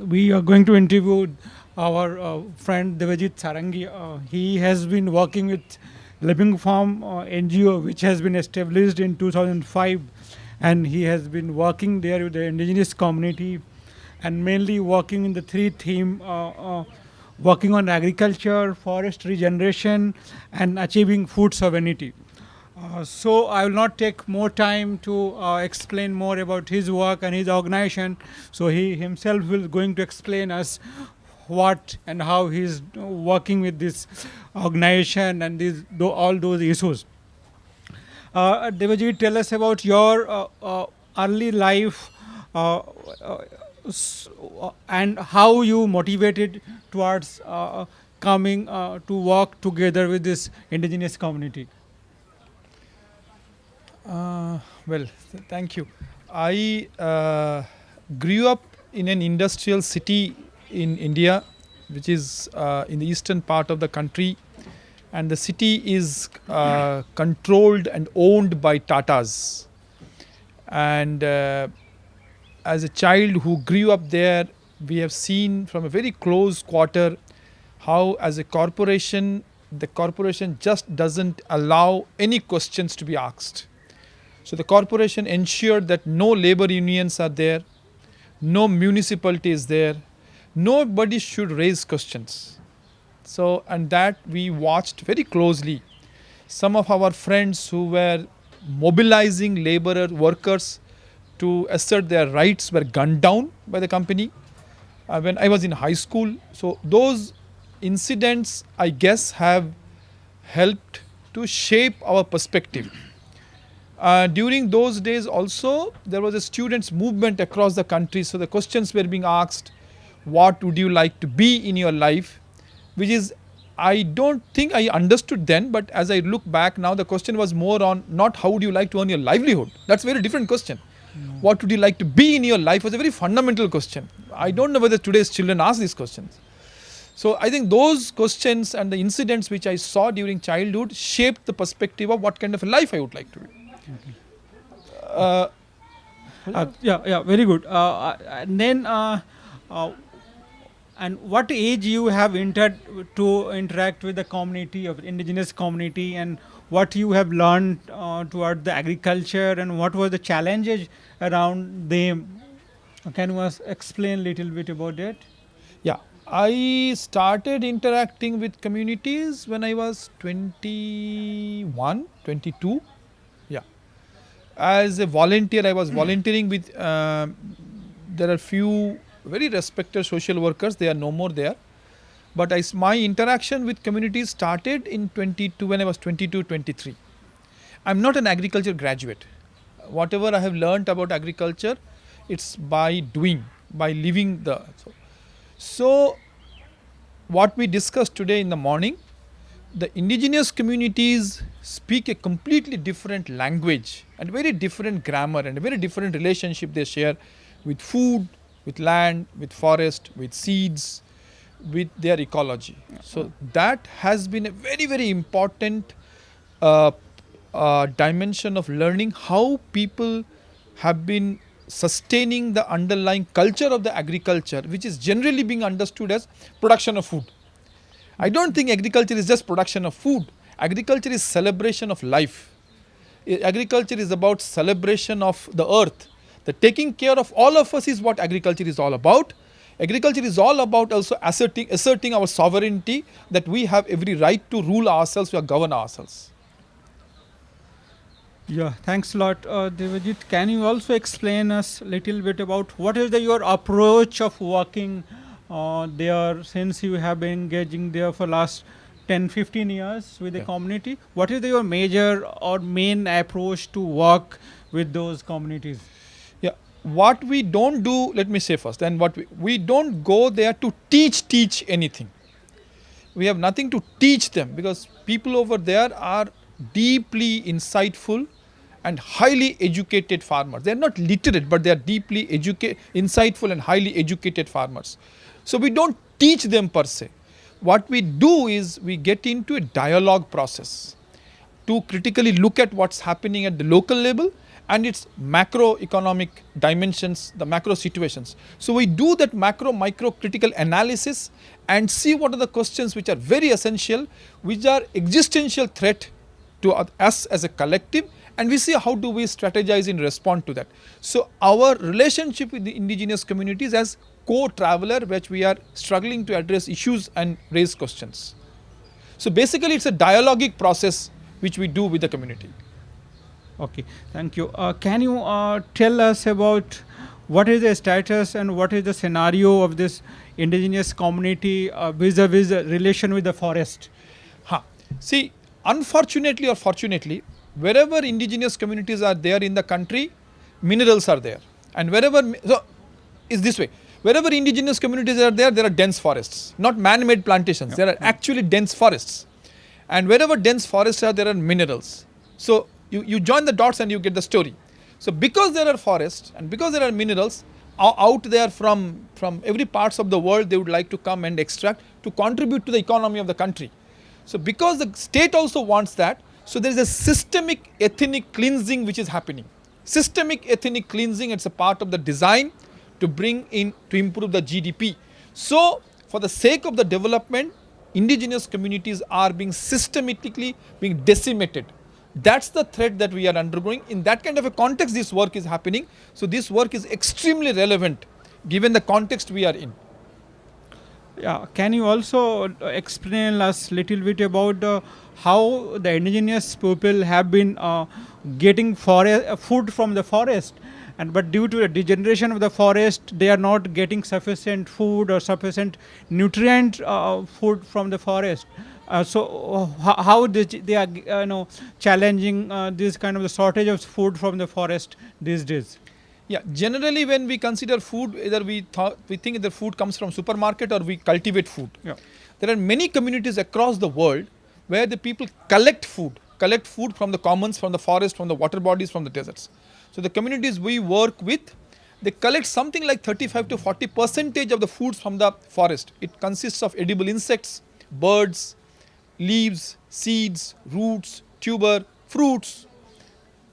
We are going to interview our uh, friend Devajit Sarangi. Uh, he has been working with Living Farm uh, NGO, which has been established in 2005, and he has been working there with the indigenous community, and mainly working in the three theme, uh, uh, working on agriculture, forest regeneration, and achieving food sovereignty. Uh, so I will not take more time to uh, explain more about his work and his organization. So he himself will going to explain us what and how he is working with this organization and these all those issues. Uh, Devajit, tell us about your uh, uh, early life uh, and how you motivated towards coming to work together with this indigenous community. Uh, well, th- thank you. I uh, grew up in an industrial city in India, which is uh, in the eastern part of the country, and the city is uh, controlled and owned by Tatas. And uh, as a child who grew up there, we have seen from a very close quarter how, as a corporation, the corporation just doesn't allow any questions to be asked. So the corporation ensured that no labor unions are there, no municipality is there, nobody should raise questions. So and that we watched very closely. Some of our friends who were mobilizing laborer workers to assert their rights were gunned down by the company uh, when I was in high school. So those incidents, I guess, have helped to shape our perspective. Uh, during those days also there was a students movement across the country. So the questions were being asked what would you like to be in your life? Which is i don't think i understood then but as i look back now the question was more on not how would you like to earn your livelihood? That's a very different question. What would you like to be in your life was a very fundamental question. I don't know whether today's children ask these questions. So I think those questions and the incidents which I saw during childhood shaped the perspective of what kind of a life I would like to live. Uh, Uh, yeah, yeah, very good. Uh, and then, uh, uh, and what age you have entered to interact with the community of indigenous community, and what you have learned toward the agriculture, and what were the challenges around them? Can you explain a little bit about that? yeah, I started interacting with communities when I was 21, 22. As a volunteer, I was volunteering with, um there are few very respected social workers, they are no more there. But I my interaction with communities started in 22 when I was 22, 23. I'm not an agriculture graduate. Whatever I have learnt about agriculture, it's by doing, by living the. So, so what we discussed today in the morning, the indigenous communities speak a completely different language and very different grammar and a very different relationship they share with food, with land, with forest, with seeds, with their ecology. So that has been a very very important uh, uh, dimension of learning how people have been sustaining the underlying culture of the agriculture which is generally being understood as production of food. I don't think agriculture is just production of food. Agriculture is celebration of life. Agriculture is about celebration of the earth. The taking care of all of us is what agriculture is all about. Agriculture is all about also asserting, asserting our sovereignty that we have every right to rule ourselves, we govern ourselves. Yeah, thanks a lot, uh, Devajit. Can you also explain us a little bit about what is the, your approach of working uh, there since you have been engaging there for last 10, 15 years with the Yeah. community? What is the, your major or main approach to work with those communities? Yeah, what we don't do, let me say first, and what we, we don't go there to teach, teach anything. We have nothing to teach them because people over there are deeply insightful and highly educated farmers. They are not literate, but they are deeply educated, insightful and highly educated farmers. So we don't teach them per se. What we do is we get into a dialogue process to critically look at what's happening at the local level and its macroeconomic dimensions, the macro situations. So we do that macro micro critical analysis and see what are the questions which are very essential, which are existential threat to us as a collective and we see how do we strategize in respond to that. So our relationship with the indigenous communities as co-traveler which we are struggling to address issues and raise questions. So basically it's a dialogic process which we do with the community. Okay, thank you. Uh, can you uh, tell us about what is the status and what is the scenario of this indigenous community uh, vis-a-vis -vis relation with the forest? Huh. See, unfortunately or fortunately, wherever indigenous communities are there in the country, minerals are there. And wherever, so is this way, wherever indigenous communities are there, there are dense forests, not man-made plantations, yeah. there are actually dense forests. And wherever dense forests are, there are minerals. So you, you join the dots and you get the story. So because there are forests and because there are minerals, out there from, from every parts of the world, they would like to come and extract to contribute to the economy of the country. So because the state also wants that, so there is a systemic ethnic cleansing which is happening. Systemic ethnic cleansing, it's a part of the design to bring in, to improve the GDP. So for the sake of the development, indigenous communities are being systematically being decimated. That's the threat that we are undergoing. In that kind of a context, this work is happening. So this work is extremely relevant given the context we are in. Yeah, can you also explain us little bit about the how the indigenous people have been uh, getting uh, food from the forest and but due to the degeneration of the forest they are not getting sufficient food or sufficient nutrient uh, food from the forest uh, so uh, how they, they are uh, you know challenging uh, this kind of the shortage of food from the forest these days yeah generally when we consider food either we thought we think the food comes from supermarket or we cultivate food yeah. there are many communities across the world where the people collect food, collect food from the commons, from the forest, from the water bodies, from the deserts. So the communities we work with, they collect something like 35 to 40 percentage of the foods from the forest. It consists of edible insects, birds, leaves, seeds, roots, tuber, fruits.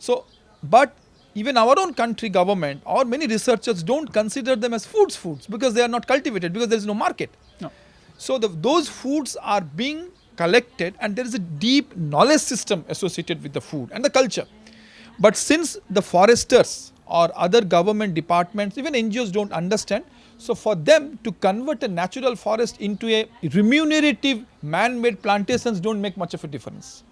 So, but even our own country government or many researchers don't consider them as foods foods because they are not cultivated because there is no market. No. So the, those foods are being collected and there is a deep knowledge system associated with the food and the culture. But since the foresters or other government departments, even NGOs don't understand, so for them to convert a natural forest into a remunerative man-made plantations don't make much of a difference.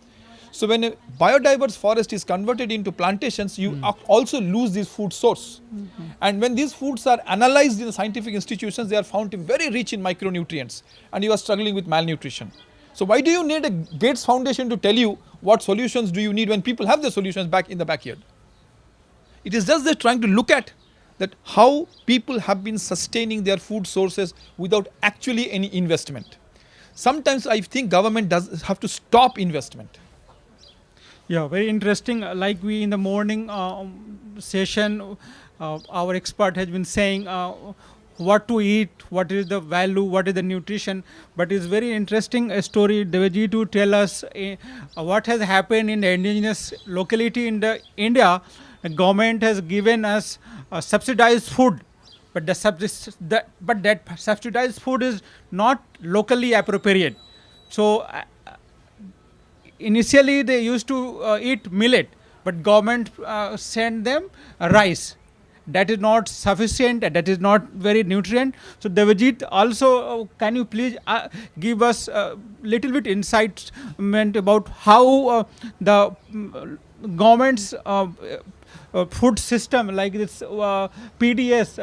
So when a biodiverse forest is converted into plantations, you mm. also lose this food source. Mm -hmm. And when these foods are analyzed in scientific institutions, they are found to be very rich in micronutrients and you are struggling with malnutrition. So why do you need a Gates Foundation to tell you what solutions do you need when people have the solutions back in the backyard? It is just they're trying to look at that how people have been sustaining their food sources without actually any investment. Sometimes I think government does have to stop investment. Yeah, very interesting. Like we in the morning uh, session, uh, our expert has been saying uh, what to eat, what is the value, what is the nutrition. But it's very interesting story, Devaji, to tell us uh, what has happened in the indigenous locality in the India. The government has given us uh, subsidized food, but the, the, but that subsidized food is not locally appropriate. So uh, initially they used to uh, eat millet, but government uh, sent them rice that is not sufficient, that is not very nutrient. So Devajit, also uh, can you please uh, give us a little bit insight about how uh, the um, government's uh, uh, food system like this uh, PDS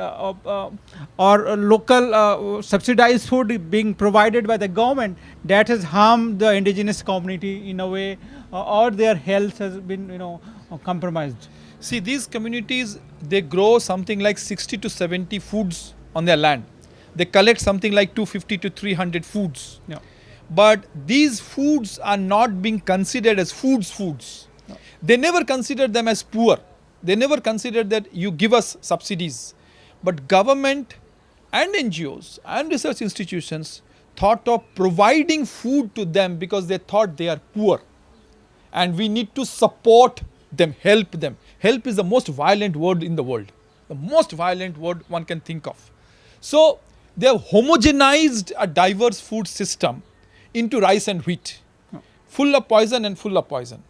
or local subsidized food being provided by the government that has harmed the indigenous community in a way or their health has been you know compromised. See, these communities, they grow something like 60 to 70 foods on their land. They collect something like 250 to 300 foods. Yeah. But these foods are not being considered as foods foods. No. They never consider them as poor. They never consider that you give us subsidies. But government and NGOs and research institutions thought of providing food to them because they thought they are poor. And we need to support them, help them. Help is the most violent word in the world, the most violent word one can think of. So they have homogenized a diverse food system into rice and wheat, full of poison and full of poison.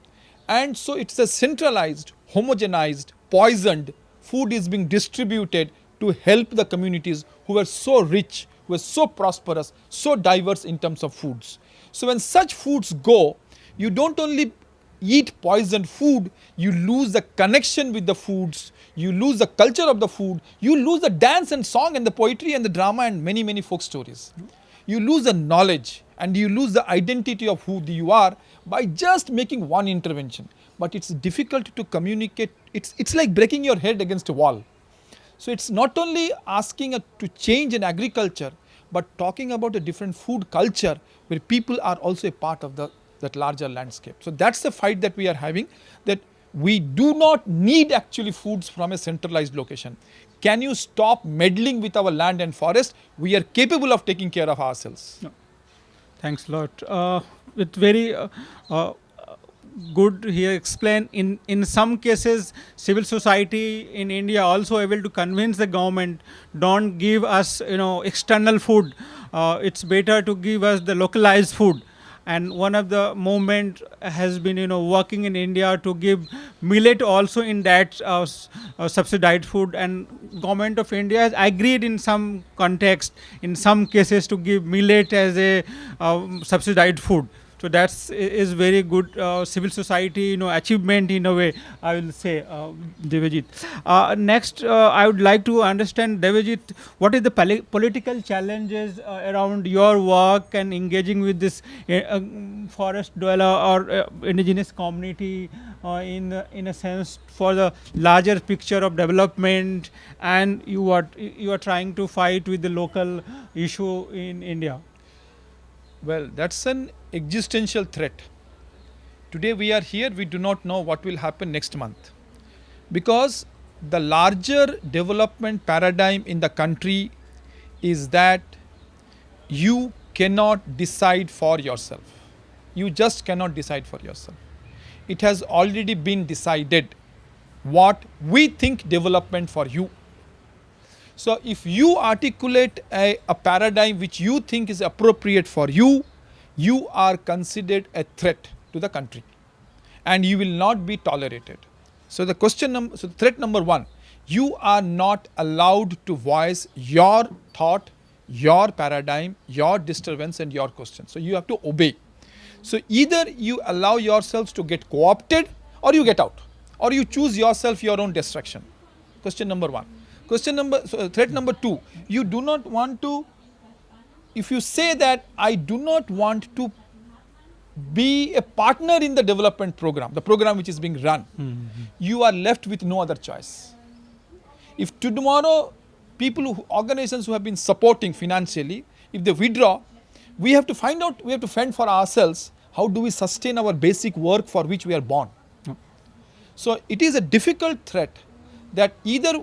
And so it's a centralized, homogenized, poisoned food is being distributed to help the communities who were so rich, who were so prosperous, so diverse in terms of foods. So when such foods go, you don't only eat poisoned food, you lose the connection with the foods, you lose the culture of the food, you lose the dance and song and the poetry and the drama and many, many folk stories. You lose the knowledge and you lose the identity of who you are by just making one intervention. But it's difficult to communicate, it's, it's like breaking your head against a wall. So it's not only asking a, to change in agriculture, but talking about a different food culture where people are also a part of the that larger landscape. So that's the fight that we are having that we do not need actually foods from a centralized location. Can you stop meddling with our land and forest? We are capable of taking care of ourselves. No. Thanks a lot. Uh, it's very uh, uh, good here explain in in some cases civil society in india also able to convince the government don't give us you know external food uh, it's better to give us the localized food and one of the movement has been you know working in india to give millet also in that uh, uh, subsidized food. And government of india has agreed in some context in some cases to give millet as a uh, subsidized food so that's is very good uh, civil society, you know, achievement in a way. I will say, uh, Devajit. Uh, next, uh, I would like to understand, Devajit, what is the political challenges uh, around your work and engaging with this uh, forest dweller or indigenous community in in a sense for the larger picture of development, and you are you are trying to fight with the local issue in India. Well, that's an existential threat. Today we are here, we do not know what will happen next month. Because the larger development paradigm in the country is that you cannot decide for yourself. You just cannot decide for yourself. It has already been decided what we think development for you. So if you articulate a, a paradigm which you think is appropriate for you, you are considered a threat to the country and you will not be tolerated. So the question number, so threat number one, you are not allowed to voice your thought, your paradigm, your disturbance and your question. So you have to obey. So either you allow yourselves to get co-opted or you get out or you choose yourself your own destruction. Question number one. Question number, so threat number two, you do not want to if you say that I do not want to be a partner in the development program, the program which is being run, mm -hmm. you are left with no other choice. If tomorrow people, who, organizations who have been supporting financially, if they withdraw, we have to find out, we have to fend for ourselves, how do we sustain our basic work for which we are born. Mm. So it is a difficult threat that either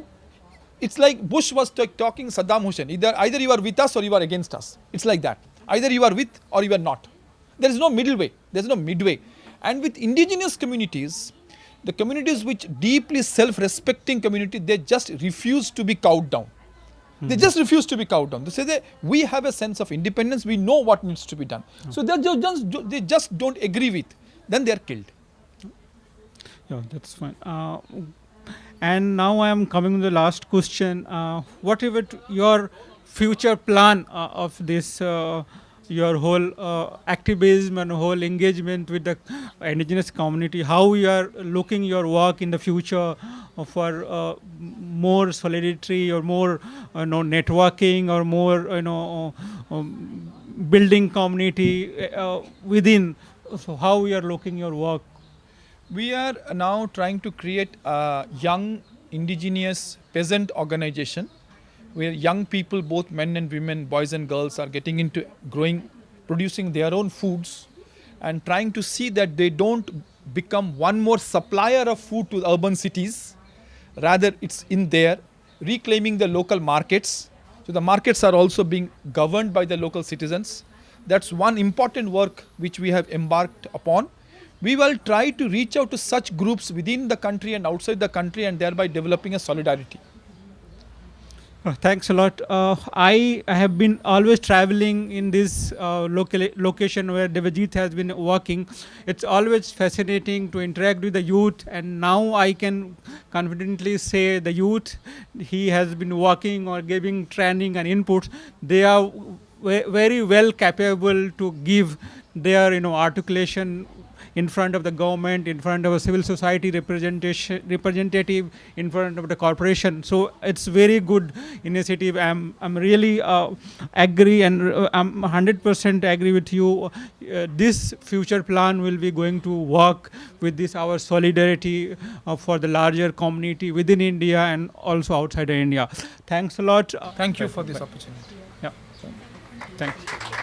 it's like Bush was talking Saddam Hussein, either, either you are with us or you are against us. It's like that. Either you are with or you are not. There is no middle way, there is no midway. And with indigenous communities, the communities which deeply self-respecting community, they just refuse to be cowed down. Mm -hmm. They just refuse to be cowed down. They say that we have a sense of independence, we know what needs to be done. Mm -hmm. So they just, they just don't agree with, then they are killed. Yeah, that's fine. Uh, and now I am coming to the last question. Uh, what is your future plan uh, of this, uh, your whole uh, activism and whole engagement with the indigenous community? How you are looking your work in the future for uh, more solidarity or more you know, networking or more you know, um, building community uh, within? So how you are looking your work we are now trying to create a young indigenous peasant organization where young people, both men and women, boys and girls are getting into growing, producing their own foods and trying to see that they don't become one more supplier of food to urban cities. Rather, it's in there, reclaiming the local markets. So the markets are also being governed by the local citizens. That's one important work which we have embarked upon we will try to reach out to such groups within the country and outside the country and thereby developing a solidarity. Uh, Thanks a lot. Uh, I have been always traveling in this uh, local location where Devajit has been working. It's always fascinating to interact with the youth, and now I can confidently say the youth he has been working or giving training and inputs. They are very well capable to give their you know articulation in front of the government, in front of a civil society representation, representative, in front of the corporation. So it's very good initiative. I'm I'm really uh, agree and uh, I'm 100% agree with you. Uh, this future plan will be going to work with this our solidarity uh, for the larger community within India and also outside of India. Thanks a lot. Thank you for this opportunity. yeah. Thanks.